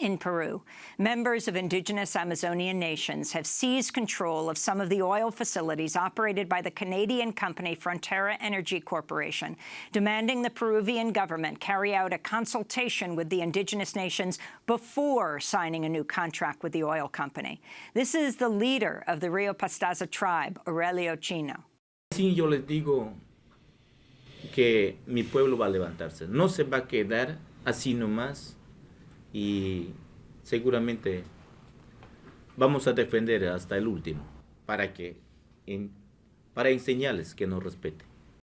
In Peru, members of indigenous Amazonian nations have seized control of some of the oil facilities operated by the Canadian company Frontera Energy Corporation, demanding the Peruvian government carry out a consultation with the indigenous nations before signing a new contract with the oil company. This is the leader of the Rio Pastaza tribe, Aurelio Chino. Sí, yo les digo que mi pueblo va a levantarse. No se va a quedar así nomás y seguramente vamos a defender hasta el último para que para enseñarles que nos respeten.